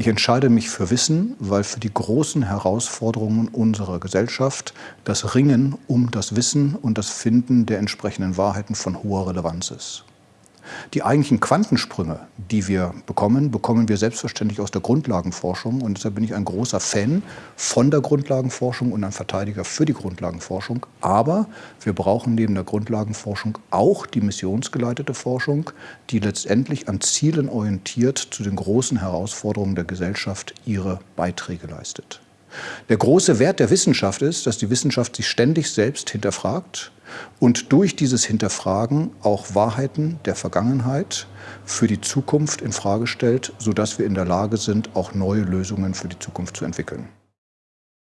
Ich entscheide mich für Wissen, weil für die großen Herausforderungen unserer Gesellschaft das Ringen um das Wissen und das Finden der entsprechenden Wahrheiten von hoher Relevanz ist. Die eigentlichen Quantensprünge, die wir bekommen, bekommen wir selbstverständlich aus der Grundlagenforschung. Und deshalb bin ich ein großer Fan von der Grundlagenforschung und ein Verteidiger für die Grundlagenforschung. Aber wir brauchen neben der Grundlagenforschung auch die missionsgeleitete Forschung, die letztendlich an Zielen orientiert zu den großen Herausforderungen der Gesellschaft ihre Beiträge leistet. Der große Wert der Wissenschaft ist, dass die Wissenschaft sich ständig selbst hinterfragt und durch dieses Hinterfragen auch Wahrheiten der Vergangenheit für die Zukunft in Frage stellt, sodass wir in der Lage sind, auch neue Lösungen für die Zukunft zu entwickeln.